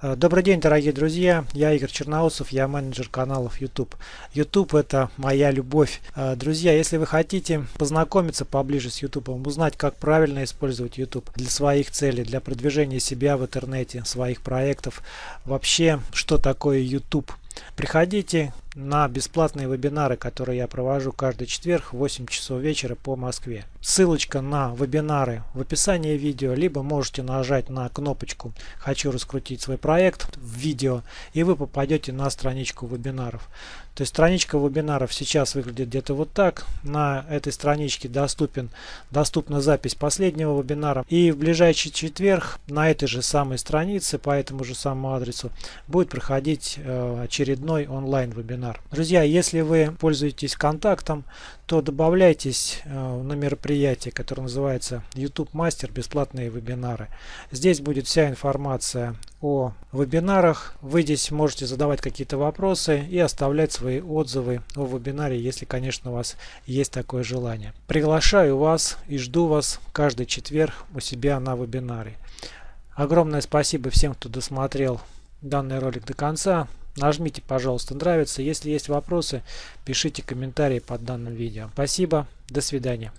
Э, добрый день, дорогие друзья! Я Игорь Черноусов, я менеджер каналов YouTube. YouTube это моя любовь. Э, друзья, если вы хотите познакомиться поближе с YouTube, узнать, как правильно использовать YouTube для своих целей, для продвижения себя в интернете, своих проектов, вообще, что такое YouTube, приходите на бесплатные вебинары, которые я провожу каждый четверг в 8 часов вечера по Москве. Ссылочка на вебинары в описании видео, либо можете нажать на кнопочку «Хочу раскрутить свой проект» в видео, и вы попадете на страничку вебинаров. То есть страничка вебинаров сейчас выглядит где-то вот так. На этой страничке доступен, доступна запись последнего вебинара. И в ближайший четверг на этой же самой странице, по этому же самому адресу, будет проходить э, очередной онлайн вебинар. Друзья, если вы пользуетесь контактом, то добавляйтесь э, на мероприятие, которое называется YouTube Мастер бесплатные вебинары. Здесь будет вся информация о вебинарах. Вы здесь можете задавать какие-то вопросы и оставлять свои отзывы о вебинаре, если, конечно, у вас есть такое желание. Приглашаю вас и жду вас каждый четверг у себя на вебинаре. Огромное спасибо всем, кто досмотрел данный ролик до конца. Нажмите, пожалуйста, нравится. Если есть вопросы, пишите комментарии под данным видео. Спасибо, до свидания.